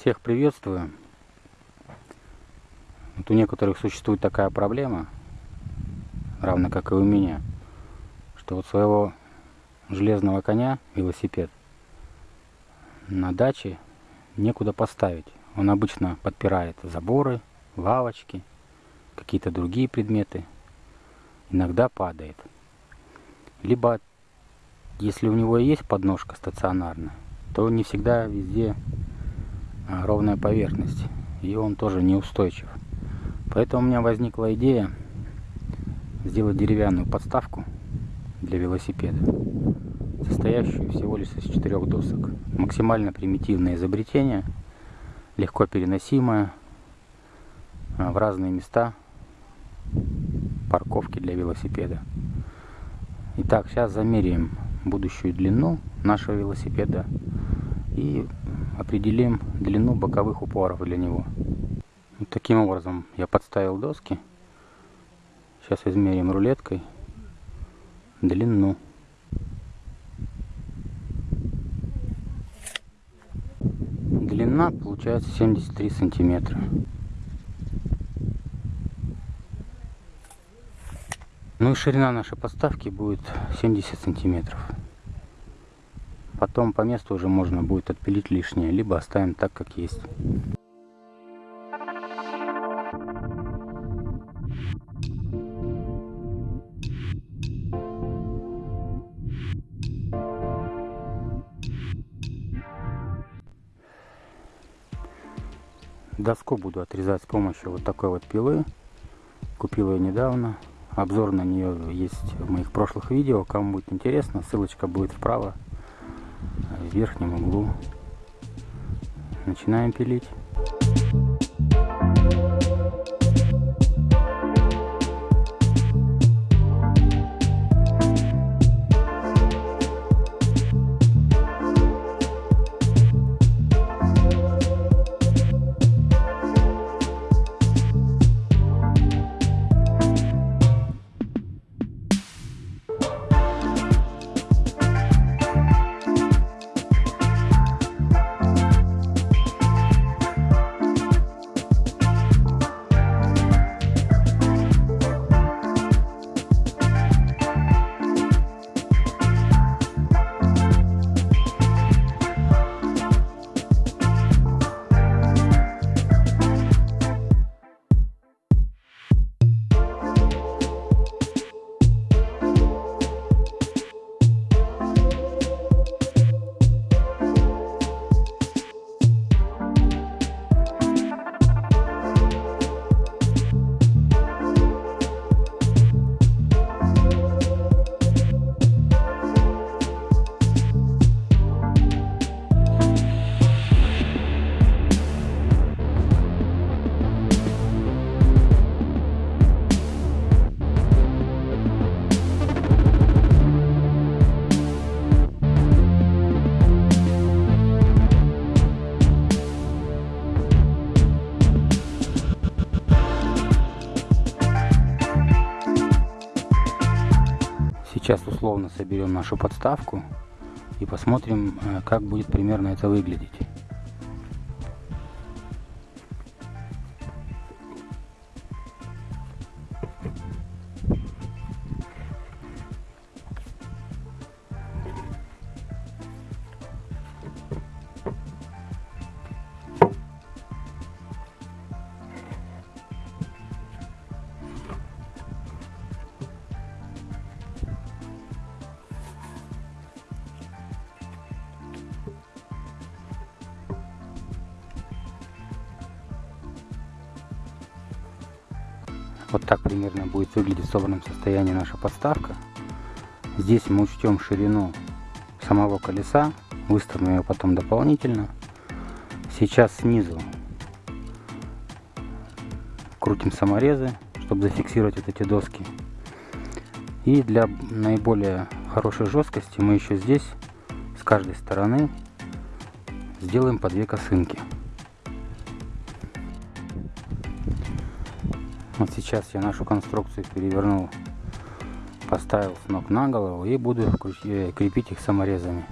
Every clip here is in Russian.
Всех приветствую. Вот у некоторых существует такая проблема, равно как и у меня, что вот своего железного коня, велосипед, на даче некуда поставить. Он обычно подпирает заборы, лавочки, какие-то другие предметы. Иногда падает. Либо, если у него есть подножка стационарная, то не всегда везде ровная поверхность. И он тоже неустойчив. Поэтому у меня возникла идея сделать деревянную подставку для велосипеда, состоящую всего лишь из четырех досок. Максимально примитивное изобретение, легко переносимое а, в разные места парковки для велосипеда. Итак, сейчас замеряем будущую длину нашего велосипеда и определим длину боковых упоров для него. Вот таким образом я подставил доски. Сейчас измерим рулеткой длину. Длина получается 73 сантиметра. Ну и ширина нашей подставки будет 70 сантиметров. Потом по месту уже можно будет отпилить лишнее, либо оставим так, как есть. Доску буду отрезать с помощью вот такой вот пилы. Купил ее недавно. Обзор на нее есть в моих прошлых видео. Кому будет интересно, ссылочка будет вправо верхнем углу. Начинаем пилить. Условно соберем нашу подставку и посмотрим, э, как будет примерно это выглядеть. Вот так примерно будет выглядеть в собранном состоянии наша подставка. Здесь мы учтем ширину самого колеса, выставим ее потом дополнительно. Сейчас снизу крутим саморезы, чтобы зафиксировать вот эти доски. И для наиболее хорошей жесткости мы еще здесь с каждой стороны сделаем по две косынки. Вот сейчас я нашу конструкцию перевернул, поставил с ног на голову и буду э, крепить их саморезами.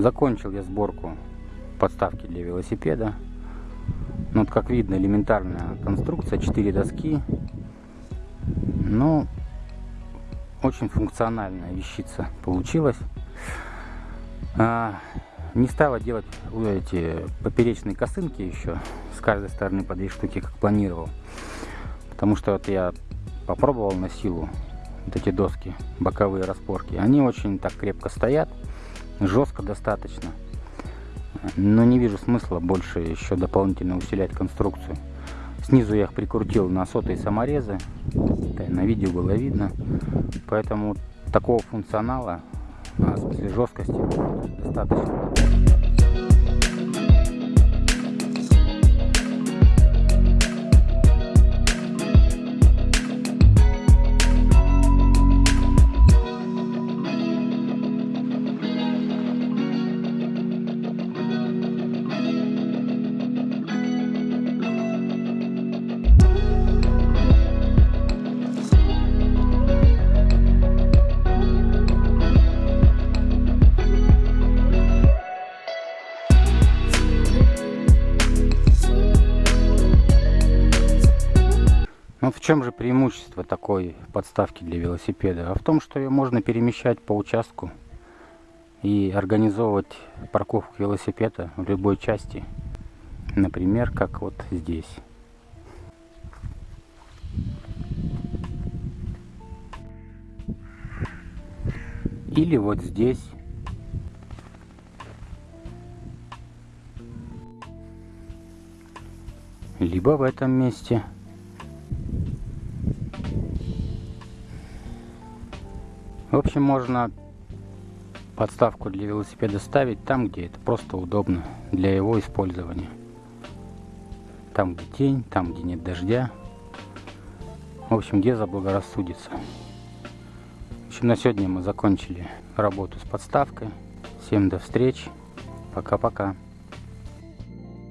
Закончил я сборку подставки для велосипеда. Ну, вот как видно, элементарная конструкция, 4 доски. Ну, очень функциональная вещица получилась. А, не стала делать эти поперечные косынки еще с каждой стороны по две штуки, как планировал. Потому что вот я попробовал на силу вот эти доски, боковые распорки. Они очень так крепко стоят, жестко достаточно. Но не вижу смысла больше еще дополнительно усилять конструкцию. Снизу я их прикрутил на сотые саморезы. На видео было видно. Поэтому такого функционала, а, в смысле жесткости, достаточно. Ну в чем же преимущество такой подставки для велосипеда? А в том, что ее можно перемещать по участку и организовывать парковку велосипеда в любой части. Например, как вот здесь. Или вот здесь. Либо в этом месте. Общем, можно подставку для велосипеда ставить там, где это просто удобно для его использования. Там, где тень, там, где нет дождя. В общем, где заблагорассудится. В общем, на сегодня мы закончили работу с подставкой. Всем до встречи. Пока-пока.